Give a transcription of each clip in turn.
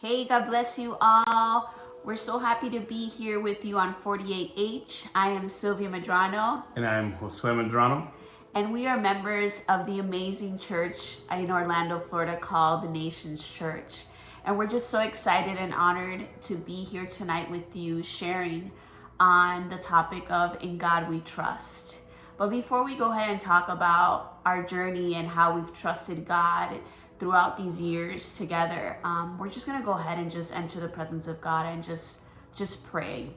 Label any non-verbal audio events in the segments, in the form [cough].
Hey, God bless you all. We're so happy to be here with you on 48H. I am Sylvia Medrano. And I'm Josue Medrano. And we are members of the amazing church in Orlando, Florida called the Nations Church. And we're just so excited and honored to be here tonight with you sharing on the topic of In God We Trust. But before we go ahead and talk about our journey and how we've trusted God throughout these years together, um, we're just gonna go ahead and just enter the presence of God and just just pray.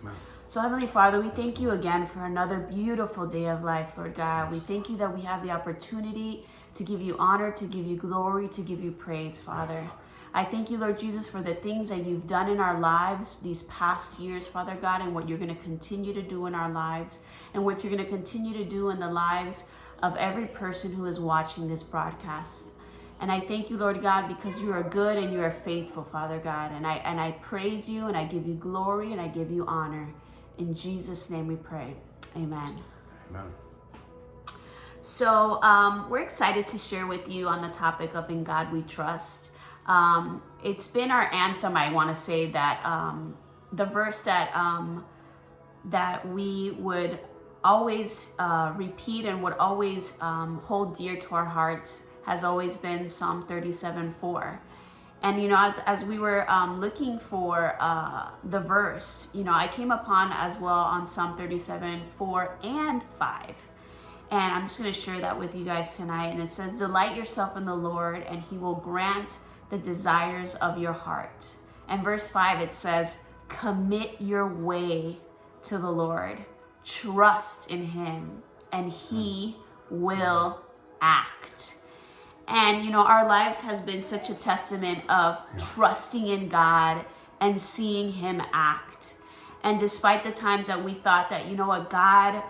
Amen. So Heavenly Father, we thank you again for another beautiful day of life, Lord God. We thank you that we have the opportunity to give you honor, to give you glory, to give you praise, Father. I thank you, Lord Jesus, for the things that you've done in our lives these past years, Father God, and what you're going to continue to do in our lives, and what you're going to continue to do in the lives of every person who is watching this broadcast. And I thank you, Lord God, because you are good and you are faithful, Father God. And I and I praise you and I give you glory and I give you honor. In Jesus' name we pray. Amen. Amen. So um, we're excited to share with you on the topic of In God We Trust. Um, it's been our anthem, I want to say that um, the verse that um, that we would always uh, repeat and would always um, hold dear to our hearts has always been Psalm 37 4. And, you know, as, as we were um, looking for uh, the verse, you know, I came upon as well on Psalm 37 4 and 5. And I'm just going to share that with you guys tonight. And it says, Delight yourself in the Lord, and he will grant the desires of your heart. And verse 5, it says, Commit your way to the Lord, trust in him, and he will act. And, you know, our lives has been such a testament of trusting in God and seeing him act. And despite the times that we thought that, you know what, God,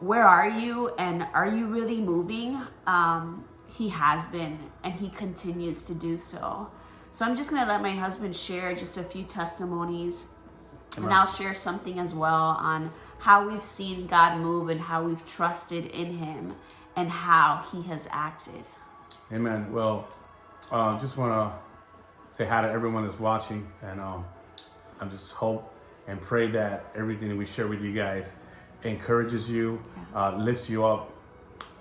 where are you? And are you really moving? Um, he has been and he continues to do so. So I'm just going to let my husband share just a few testimonies and I'll share something as well on how we've seen God move and how we've trusted in him and how he has acted. Amen. Well, uh, just want to say hi to everyone that's watching and um, I just hope and pray that everything that we share with you guys encourages you, uh, lifts you up,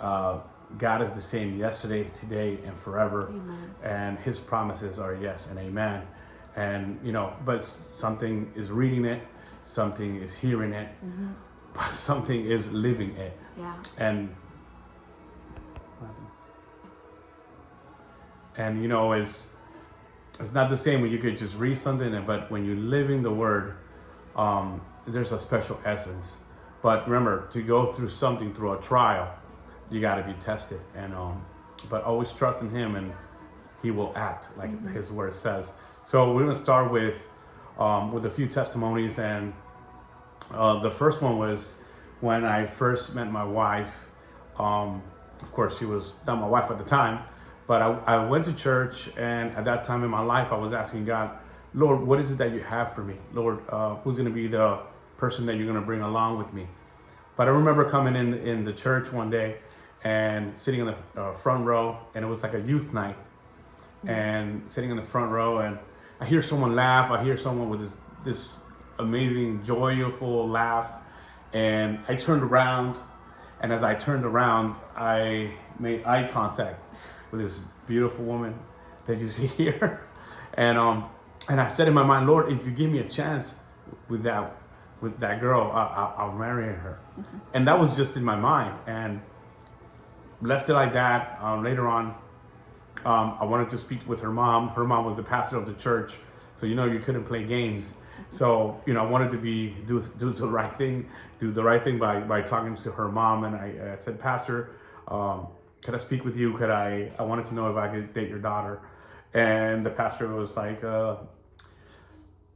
uh, God is the same yesterday, today, and forever. Amen. And his promises are yes and amen. And, you know, but something is reading it, something is hearing it, mm-hmm. [laughs] but something is living it. Yeah. And, and you know, it's, it's not the same when you could just read something, but when you're living the word, um, there's a special essence. But remember, to go through something through a trial, you got to be tested and um but always trust in him and he will act like mm-hmm. his word says so we're going to start with um, with a few testimonies and uh, the first one was when i first met my wife um, of course she was not my wife at the time but I, I went to church and at that time in my life i was asking god lord what is it that you have for me? Lord uh, who's going to be the person that you're going to bring along with me? But i remember coming in in the church one day and sitting in the uh, front row and it was like a youth night. Mm-hmm. and sitting in the front row and I hear someone laugh I hear someone with this this amazing joyful laugh. And I turned around and as I turned around I made eye contact with this beautiful woman that you [laughs] see here and um and I said in my mind Lord if you give me a chance with that with that girl I, will marry her mm-hmm. and that was just in my mind and left it like that. Um, later on, um, I wanted to speak with her mom. Her mom was the pastor of the church, so you know you couldn't play games. So you know I wanted to be do do the right thing, do the right thing by by talking to her mom. And I, I said, Pastor, um, could I speak with you? Could I? I wanted to know if I could date your daughter. And the pastor was like, uh,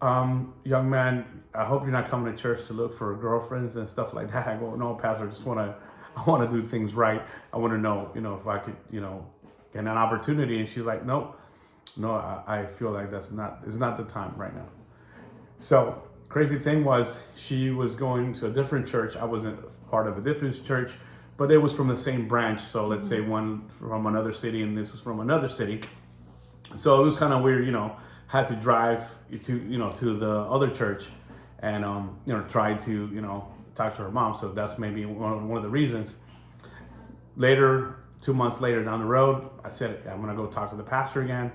um, young man, I hope you're not coming to church to look for girlfriends and stuff like that. I go, no, pastor, I just want to [laughs] I want to do things right. I want to know, you know, if I could, you know, get an opportunity. And she's like, nope, no, I, I feel like that's not, it's not the time right now. So crazy thing was she was going to a different church. I wasn't part of a different church, but it was from the same branch. So let's say one from another city and this was from another city. So it was kind of weird, you know, had to drive to you know to the other church, and um, you know try to you know talk to her mom. So that's maybe one, one of the reasons. Later, two months later down the road, I said I'm gonna go talk to the pastor again.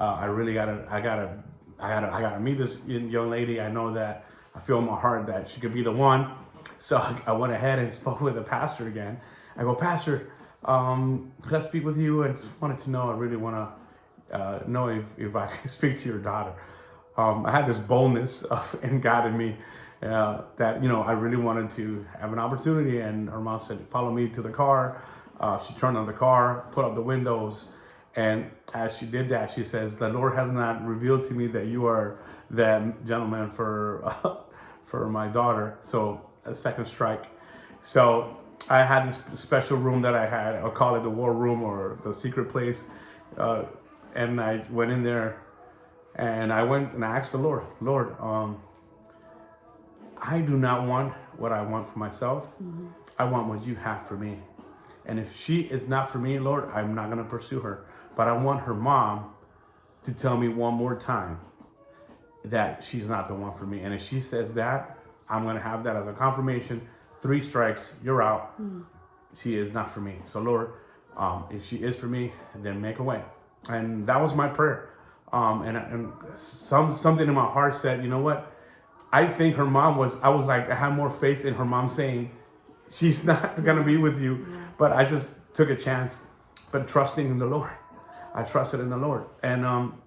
Uh, I really gotta, I gotta, I gotta, I gotta meet this young lady. I know that I feel in my heart that she could be the one. So [laughs] I went ahead and [laughs] spoke with the pastor again. I go, Pastor, um, could I speak with you? And just wanted to know, I really want to uh, know if, if I [laughs] can speak to your daughter. Um, I had this boldness of, in God in me uh, that, you know, I really wanted to have an opportunity. And her mom said, follow me to the car. Uh, she turned on the car, put up the windows. And as she did that, she says, the Lord has not revealed to me that you are that gentleman for, for my daughter. So a second strike. So I had this special room that I had. I'll call it the war room or the secret place. Uh, and I went in there and I went and I asked the Lord, Lord, um, I do not want what I want for myself. Mm-hmm. I want what you have for me. And if she is not for me, Lord, I'm not going to pursue her. But I want her mom to tell me one more time that she's not the one for me. And if she says that, I'm going to have that as a confirmation. Three strikes, you're out. Mm. She is not for me. So, Lord, um, if she is for me, then make a way. And that was my prayer. Um, and, and some something in my heart said, you know what? I think her mom was. I was like, I had more faith in her mom saying, she's [laughs] not gonna be with you. Yeah. But I just took a chance, but trusting in the Lord. I trusted in the Lord. And um,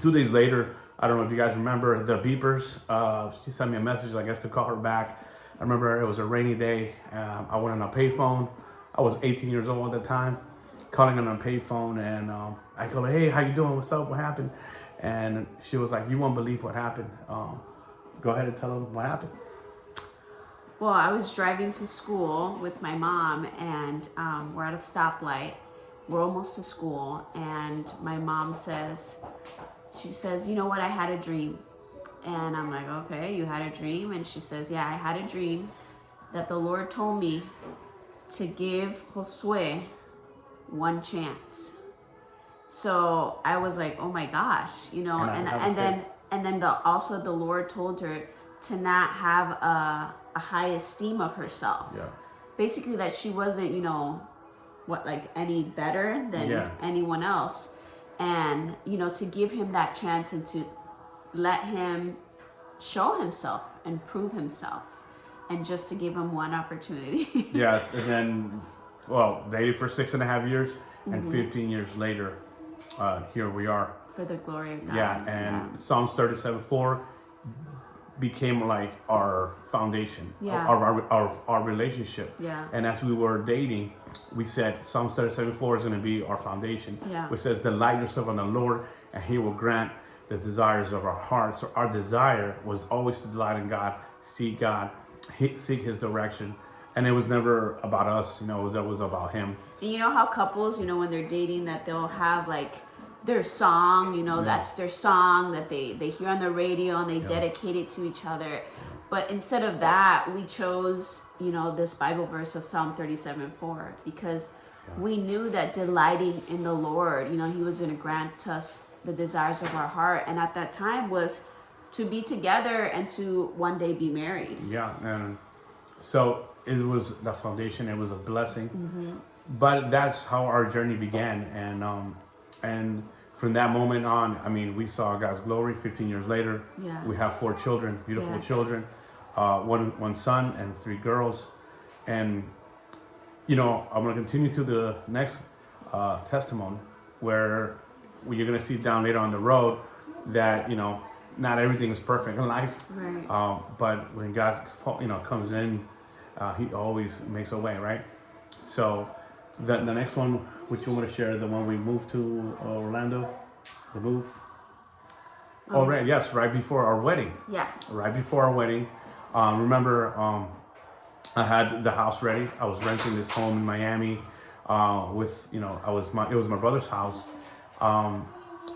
two days later, I don't know if you guys remember the beepers. Uh, she sent me a message, I guess, to call her back. I remember it was a rainy day. Um, I went on a payphone. I was 18 years old at the time, calling on a payphone, and um, I go, "Hey, how you doing? What's up? What happened?" And she was like, "You won't believe what happened. Um, go ahead and tell them what happened." Well, I was driving to school with my mom, and um, we're at a stoplight. We're almost to school, and my mom says, she says, You know what? I had a dream. And I'm like, Okay, you had a dream? And she says, Yeah, I had a dream that the Lord told me to give Josue one chance. So I was like, Oh my gosh, you know, and, and, and then and then the also the Lord told her to not have a, a high esteem of herself. Yeah. Basically that she wasn't, you know, what like any better than yeah. anyone else and you know to give him that chance and to let him show himself and prove himself and just to give him one opportunity [laughs] yes and then well dated for six and a half years and mm-hmm. 15 years later uh, here we are for the glory of god yeah and yeah. psalms 37 4 became like our foundation yeah. our, our, our, our relationship yeah and as we were dating we said Psalm 37 is going to be our foundation. Yeah. Which says, Delight yourself on the Lord, and He will grant the desires of our hearts. So our desire was always to delight in God, seek God, seek His direction. And it was never about us, you know, it was always about Him. And you know how couples, you know, when they're dating, that they'll have like their song, you know, yeah. that's their song that they, they hear on the radio and they yeah. dedicate it to each other. But instead of that, we chose, you know, this Bible verse of Psalm 37 4 because we knew that delighting in the Lord, you know, He was going to grant us the desires of our heart. And at that time was to be together and to one day be married. Yeah. And so it was the foundation, it was a blessing. Mm-hmm. But that's how our journey began. And, um, and, from that moment on, I mean, we saw God's glory. 15 years later, yeah. we have four children, beautiful yes. children uh, one one son and three girls, and you know I'm gonna continue to the next uh, testimony where you're gonna see down later on the road that you know not everything is perfect in life, right. um, but when God you know comes in, uh, He always makes a way, right? So the the next one, which you want to share, the one we moved to Orlando, the move. Oh, um, right, yes, right before our wedding. Yeah. Right before our wedding, um, remember, um, I had the house ready. I was renting this home in Miami uh, with, you know, I was my, it was my brother's house. Um,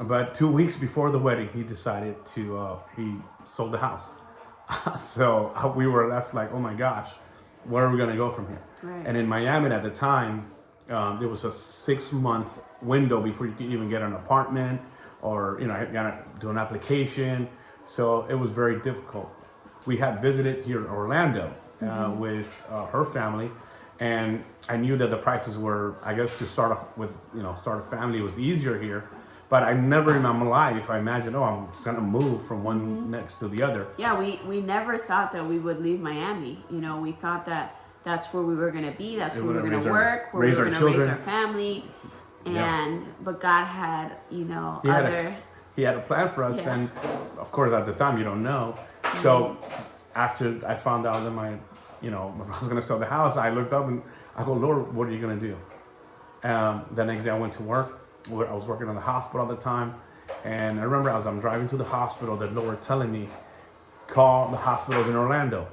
but two weeks before the wedding, he decided to, uh, he sold the house. [laughs] so uh, we were left like, oh my gosh, where are we going to go from here? Right. And in Miami at the time, um, there was a six month window before you could even get an apartment or you know, gotta do an application. So it was very difficult. We had visited here in Orlando uh, with uh, her family, and I knew that the prices were, I guess, to start off with, you know, start a family was easier here. But I never in my life I imagined, oh, I'm just gonna move from one next to the other. Yeah, we, we never thought that we would leave Miami. You know, we thought that that's where we were going to be, that's where we were going gonna to our- work, where raise we were our going to raise our family. Yeah. And, but God had, you know, He had, other. a, he had a plan for us, Yeah. and of course, at the time, you don't know. So, after I found out that my, you know, my I was gonna sell the house, I looked up and I go, Lord, what are you gonna do? Um, the next day, I went to work. I was working in the hospital at the time, and I remember as I'm driving to the hospital, the Lord telling me, call the hospitals in Orlando.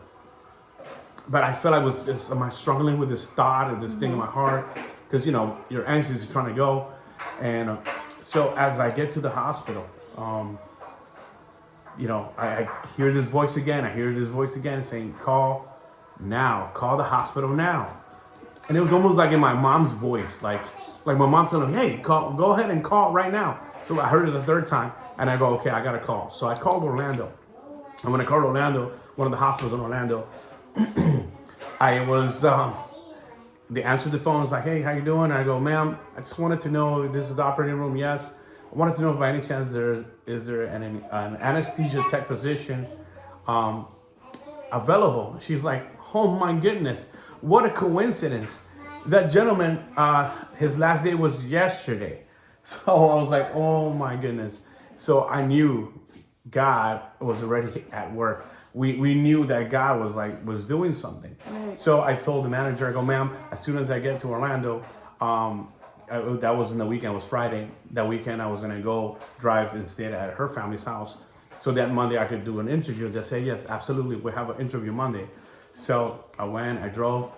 But I felt I was just, am I struggling with this thought or this thing in my heart? Because you know you're anxious, you're trying to go, and uh, so as I get to the hospital, um, you know I, I hear this voice again. I hear this voice again saying, "Call now, call the hospital now." And it was almost like in my mom's voice, like like my mom telling me, "Hey, call, go ahead and call right now." So I heard it the third time, and I go, "Okay, I gotta call." So I called Orlando, and when I called Orlando, one of the hospitals in Orlando, [clears throat] I was. Um, they answered the phone. It's like, "Hey, how you doing?" And I go, "Ma'am, I just wanted to know this is the operating room. Yes, I wanted to know if by any chance there is there an, an anesthesia tech position um, available." She's like, "Oh my goodness, what a coincidence! That gentleman, uh, his last day was yesterday." [laughs] So I was like, "Oh my goodness!" So I knew God was already at work. We, we knew that God was like was doing something. So I told the manager, I go, ma'am, as soon as I get to Orlando, um, I, that was in the weekend, it was Friday. That weekend, I was gonna go drive and stay at her family's house. So that Monday, I could do an interview. They said, yes, absolutely, we have an interview Monday. So I went, I drove.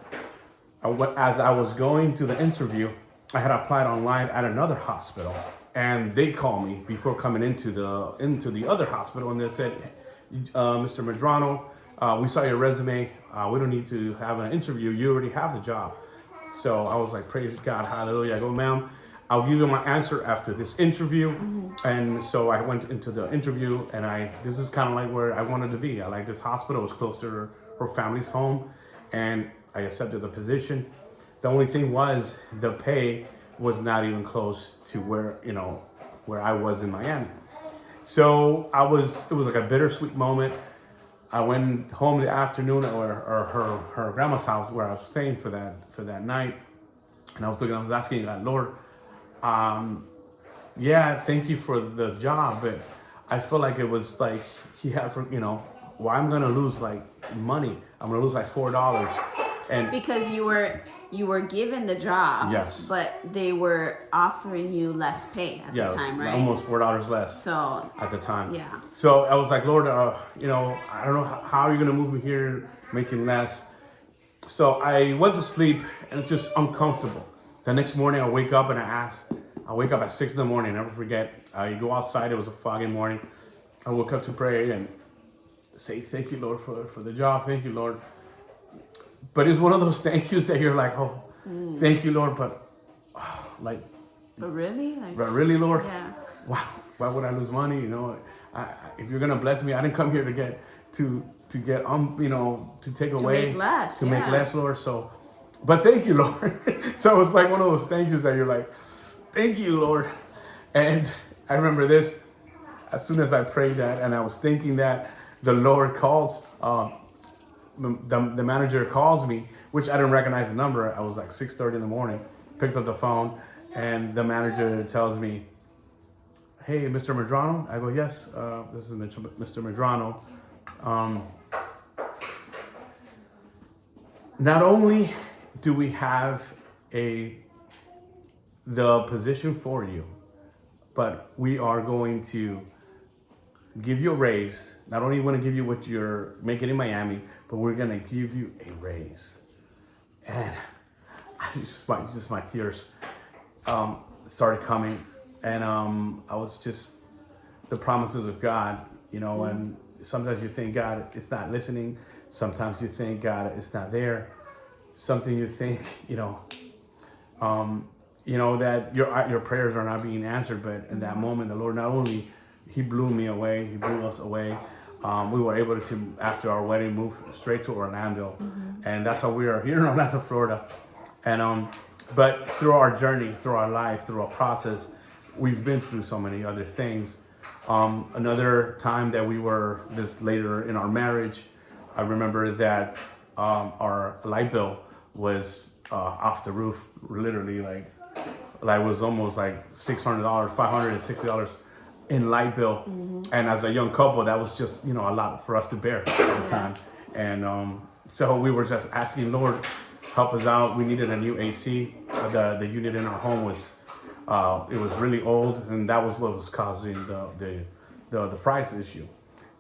I went, as I was going to the interview, I had applied online at another hospital, and they called me before coming into the into the other hospital, and they said, uh, "Mr. Medrano, uh, we saw your resume. Uh, we don't need to have an interview. You already have the job." So I was like, "Praise God, Hallelujah!" I go, "Ma'am, I'll give you my answer after this interview." Mm-hmm. And so I went into the interview, and I this is kind of like where I wanted to be. I like this hospital; it was close to her, her family's home, and I accepted the position. The only thing was the pay was not even close to where you know where I was in Miami. So I was it was like a bittersweet moment. I went home the afternoon or, or her her grandma's house where I was staying for that for that night, and I was looking. I was asking God, Lord, um, yeah, thank you for the job, but I feel like it was like he had for you know why I'm gonna lose like money. I'm gonna lose like four dollars, and because you were you were given the job Yes. but they were offering you less pay at yeah, the time right almost four dollars less. so at the time. Yeah. So I was like, Lord, uh, you know, I don't know how, how you're gonna move me here, making less. So I went to sleep and it's just uncomfortable. The next morning, I wake up and I ask. I wake up at six in the morning. Never forget. I go outside. It was a foggy morning. I woke up to pray and say, "Thank you, Lord, for for the job. Thank you, Lord." But it's one of those thank yous that you're like, "Oh, thank you, Lord," but oh, like, but really like but really, Lord, yeah wow, why would I lose money? You know, I, I- if you're gonna bless me, I didn't come here to get to to get um, you know, to take away make less, to make less, Lord. So, but thank you, Lord. [laughs] so it's like one of those thank yous that you're like, thank you, Lord. And I remember this as soon as I prayed that, and I was thinking that the Lord calls. Um, the, the manager calls me, which I didn't recognize the number. I was like 6:30 in the morning. Picked up the phone, and the manager tells me, "Hey, Mr. Medrano." I go, "Yes, uh, this is Mr. Medrano." Um, not only do we have a the position for you, but we are going to give you a raise. Not only want to give you what you're making in Miami, but we're gonna give you a raise. And [laughs] I just my just my tears um, started coming, and um, I was just the promises of God, you know. And sometimes you think God is not listening. Sometimes you think God is not there. Something you think, [laughs] you know, um, you know that your your prayers are not being answered. But in that moment, the Lord not only He blew me away, He blew us away um, we were able to, after our wedding, move straight to Orlando. Mm -hmm. And that's how we are here in Orlando, Florida. And, um, but through our journey, through our life, through our process, we've been through so many other things. Um, another time that we were, this later in our marriage, I remember that um, our light bill was uh, off the roof, literally like, like was almost like $600, $560 in light bill. And as a young couple, that was just you know a lot for us to bear at the time. And um, so we were just asking Lord, help us out. We needed a new AC. The the unit in our home was uh, it was really old, and that was what was causing the the the, the price issue.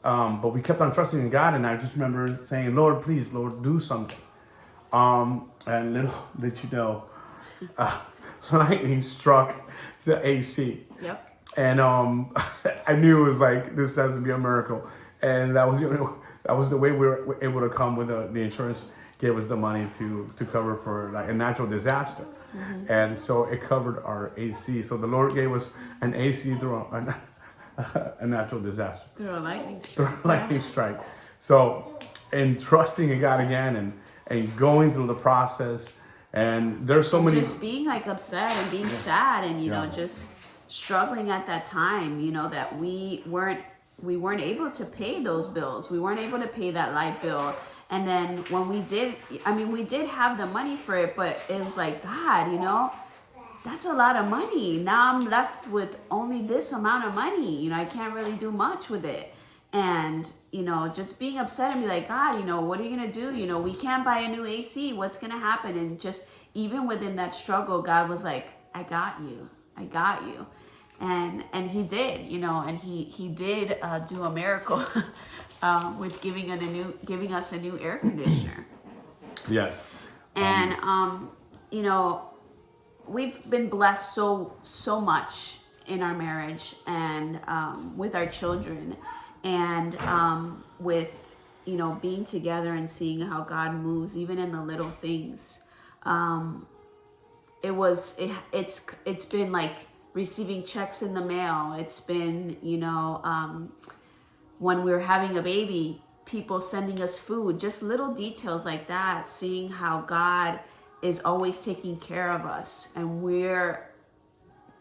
Um, but we kept on trusting in God, and I just remember saying, "Lord, please, Lord, do something." Um, and little [laughs] did you know, uh, [laughs] lightning struck the AC, Yep. And um, [laughs] I knew it was like this has to be a miracle, and that was the only [laughs] that was the way we were able to come with the, the insurance gave us the money to to cover for like a natural disaster, and so it covered our AC. So the Lord gave us an AC through a, [laughs] a natural disaster Through a lightning through strike. a lightning strike. So, in trusting in God again and and going through the process, and there's so many. just being like upset and being sad and you know just struggling at that time you know that we weren't we weren't able to pay those bills. We weren't able to pay that light bill. And then when we did i mean we did have the money for it but it was like god you know that's a lot of money. Now i'm left with only this amount of money. You know i can't really do much with it. And you know just being upset and be like god you know what are you gonna do? You know we can't buy a new ac what's gonna happen? And just even within that struggle god was like i got you. I got you and and he did you know and he he did uh, do a miracle [laughs] um, with giving a new giving us a new air conditioner Yes. and um, you know we've been blessed so so much in our marriage and um, with our children and um, with you know being together and seeing how god moves even in the little things um, it was it, it's it's been like receiving checks in the mail it's been you know um, when we were having a baby, people sending us food, just little details like that, seeing how God is always taking care of us and we're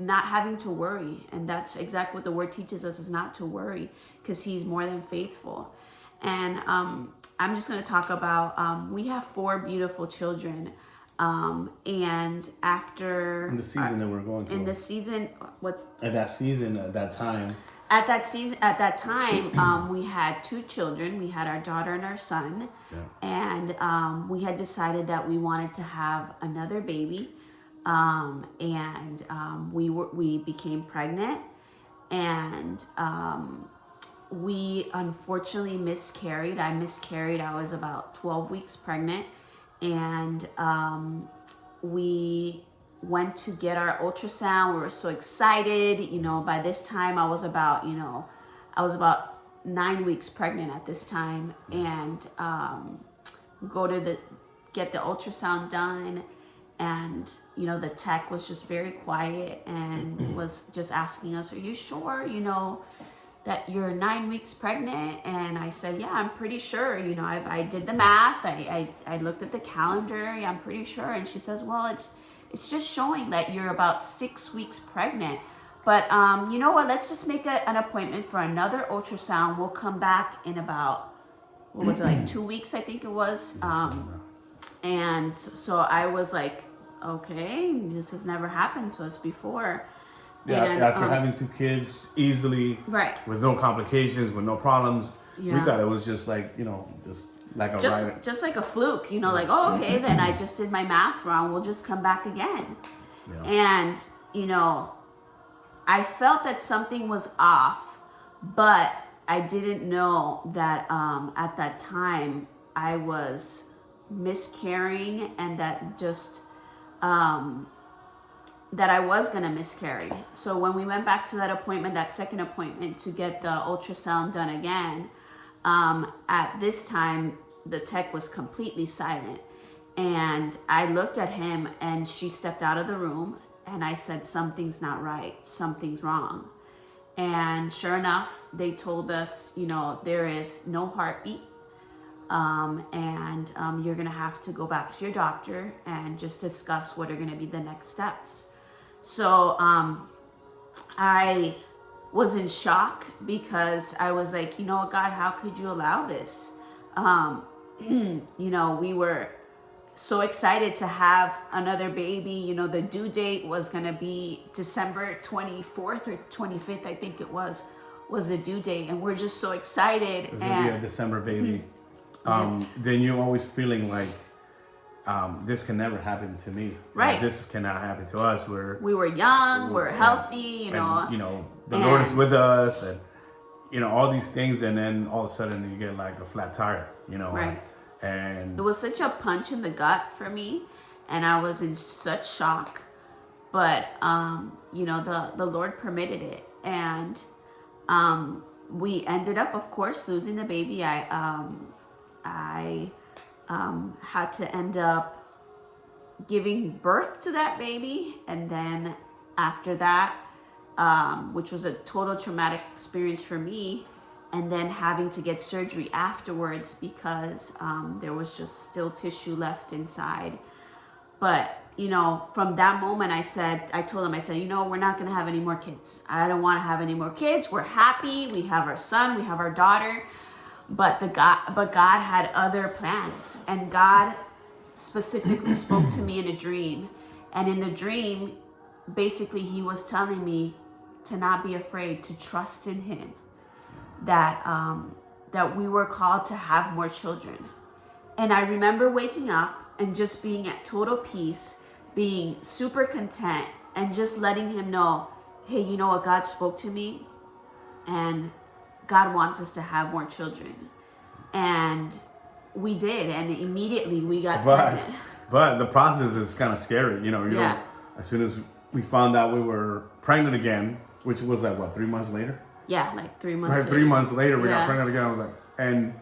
not having to worry. And that's exactly what the word teaches us is not to worry because he's more than faithful. And um, I'm just going to talk about um, we have four beautiful children. Um, and after In the season that we're going through. in the season, what's at that season, at that time. at that season at that time [clears throat] um, we had two children. We had our daughter and our son. Yeah. and um, we had decided that we wanted to have another baby. Um, and um, we were we became pregnant. And um, we unfortunately miscarried. I miscarried. I was about 12 weeks pregnant and um, we went to get our ultrasound. We were so excited you know by this time i was about you know i was about nine weeks pregnant at this time and um, go to the get the ultrasound done and you know the tech was just very quiet and [clears throat] was just asking us are you sure? You know that you're nine weeks pregnant and i said yeah i'm pretty sure you know i, I did the math I, I, I looked at the calendar yeah, i'm pretty sure and she says well it's it's just showing that you're about six weeks pregnant. But um, you know what let's just make a, an appointment for another ultrasound. We'll come back in about what was it like two weeks i think it was um, and so, so i was like okay this has never happened to us before Yeah, And, after um, having two kids easily, right. with no complications, with no problems, we thought it was just like you know, just like a just just like a fluke you know like oh okay then i just did my math wrong we'll just come back again. Yeah. and you know i felt that something was off but i didn't know that um, at that time i was miscarrying and that just um, that I was going to miscarry. So when we went back to that appointment, that second appointment to get the ultrasound done again, um, at this time, the tech was completely silent. And I looked at him and she stepped out of the room and I said, Something's not right, something's wrong. And sure enough, they told us, you know, there is no heartbeat. Um, and um, you're to have to go back to your doctor and just discuss what are to be the next steps. So um, I was in shock because I was like, you know what, God, how could you allow this? Um, [clears throat] you know, we were so excited to have another baby. You know, the due date was going to be December 24th or 25th, I think it was, was the due date. And we're just so excited. It was be a December baby. [clears throat] Um, then you're always feeling like um, this can never happen to me. Like, Right. this cannot happen to us. We're we were young, we're Yeah. healthy, you know. and, you know the Lord is with us, and you know all these things, and then all of a sudden you get like a flat tire. You know, Right. And It was such a punch in the gut for me, and I was in such shock. But um, you know, the the Lord permitted it, and um, we ended up, of course, losing the baby. I um, I um, had to end up giving birth to that baby, and then after that, um, which was a total traumatic experience for me, and then having to get surgery afterwards because um, there was just still tissue left inside. But you know, from that moment, I said, I told him, I said, you know, we're not gonna have any more kids. I don't want to have any more kids. We're happy. We have our son. We have our daughter. But the God, but God had other plans, and God specifically spoke to me in a dream. And in the dream, basically, He was telling me to not be afraid, to trust in Him. That um, that we were called to have more children. And I remember waking up and just being at total peace, being super content, and just letting him know, hey, you know what? God spoke to me, and God wants us to have more children. And we did, and immediately we got but pregnant. [laughs] but the process is kind of scary. You know, you Yeah. know, as soon as we found out we were pregnant again, which was like what three months later. Yeah, like three months. Right, three months later, we Yeah. got pregnant again. I was like, and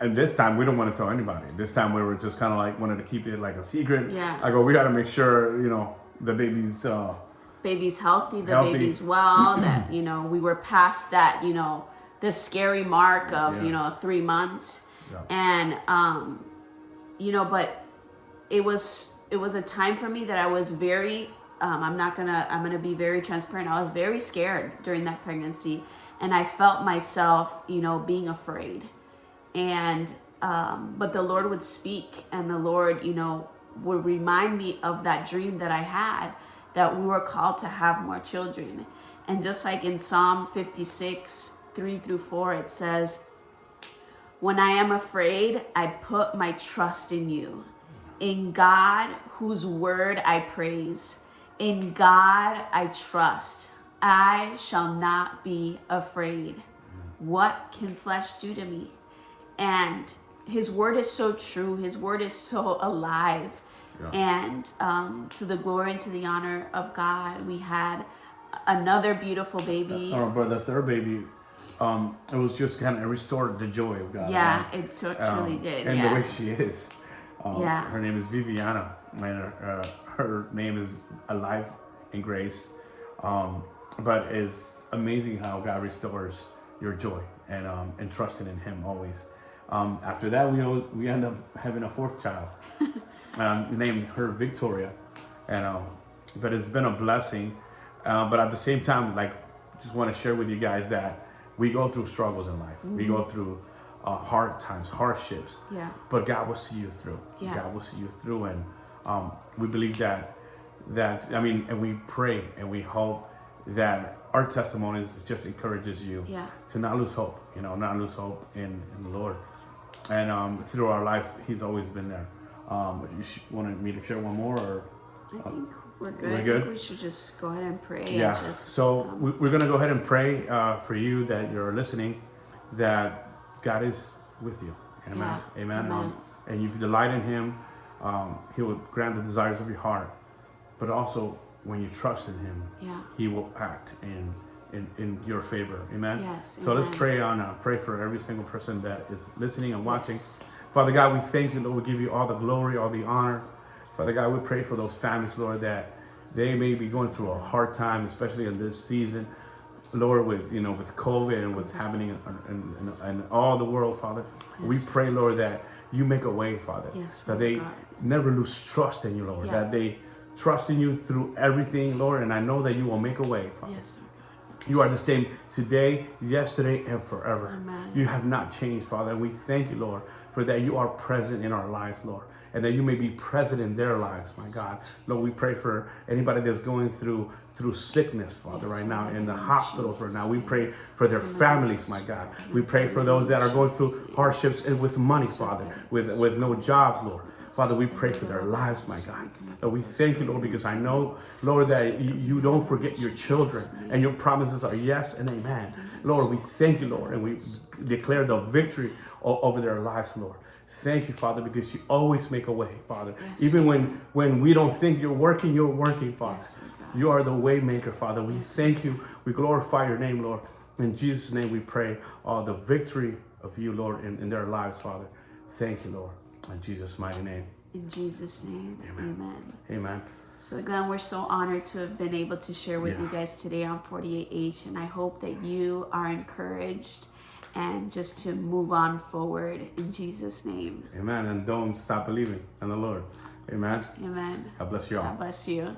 and this time we don't want to tell anybody. This time we were just kind of like wanted to keep it like a secret. Yeah. I go, we got to make sure you know the baby's. uh baby's healthy, the Healthy. baby's well, that, [clears throat] you know, we were past that, you know, the scary mark of, Yeah. you know, three months. Yeah. And, um, you know, but it was, it was a time for me that I was very, um, I'm not gonna, I'm gonna be very transparent. I was very scared during that pregnancy. And I felt myself, you know, being afraid. And, um, but the Lord would speak and the Lord, you know, would remind me of that dream that I had that we were called to have more children. And just like in Psalm 56, 3 through 4, it says, When I am afraid, I put my trust in you. In God, whose word I praise. In God I trust. I shall not be afraid. What can flesh do to me? And his word is so true. His word is so alive. Yeah. And um, to the glory and to the honor of God, we had another beautiful baby. Oh, but the third baby, um, it was just kind of restored the joy of God. yeah, right? it so- Um, truly did. And yeah. the way she is. Um, Yeah. Her name is Viviana, and her, uh, her name is Alive in Grace. Um, but it's amazing how God restores your joy and um, and trusting in Him always. Um, after that, we always, we end up having a fourth child, [laughs] um, named her Victoria, and um, but it's been a blessing. Uh, but at the same time, like, just want to share with you guys that we go through struggles in life. We go through uh, hard times, hardships. Yeah. But God will see you through. Yeah. God will see you through, and um, we believe that that I mean, and we pray and we hope that our testimonies just encourages you Yeah. to not lose hope. You know, not lose hope in, in the Lord. And um, through our lives, He's always been there. Um, you wanted me to share one more, or I think we're good. we're I good? think we should just go ahead and pray. yeah. And just, so um, we, we're gonna go ahead and pray uh, for you that you're listening, that God is with you. Amen. Yeah. Amen. Amen. Um, and if you delight in Him, um, He will grant the desires of your heart. But also, when you trust in Him, yeah. He will act in in, in your favor. Amen. Yes, So let's pray on. Uh, pray for every single person that is listening and watching. Yes. Father God, we thank you, Lord. We give you all the glory, all the honor. Father God, we pray for those families, Lord, that They may be going through a hard time, especially in this season. Lord, with you know, with COVID and what's happening in, in, in, in all the world, Father, we pray, Lord, that you make a way, Father, Yes, that they God. never lose trust in you, Lord, Yeah. that they trust in you through everything, Lord, and I know that you will make a way, Father. Yes, God. You are the same today, yesterday, and forever. Amen. You have not changed, Father. And we thank you, Lord, for that you are present in our lives, Lord, and that you may be present in their lives, my God. Lord, we pray for anybody that's going through through sickness, Father, right now in the hospitals right now. We pray for their families, my God. We pray for those that are going through hardships and with money, Father, with with no jobs, Lord. Father, we pray for their lives, my God. Lord, we thank you, Lord, because I know, Lord, that you, you don't forget your children and your promises are yes and amen. Lord, we thank you, Lord, and we declare the victory over their lives, Lord. Thank you, Father, because you always make a way, Father. Yes. Even when when we don't think you're working, you're working, Father. Yes, You are the way maker, Father. We thank you. We glorify your name, Lord. In Jesus' name we pray uh, the victory of you, Lord, in, in their lives, Father. Thank you, Lord. In Jesus' mighty name. In Jesus' name, Amen. amen. Amen. So Glenn, we're so honored to have been able to share with Yeah. you guys today on 48H, and I hope that you are encouraged and just to move on forward in Jesus' name. Amen. And don't stop believing in the Lord. Amen. Amen. God bless you all. God bless you.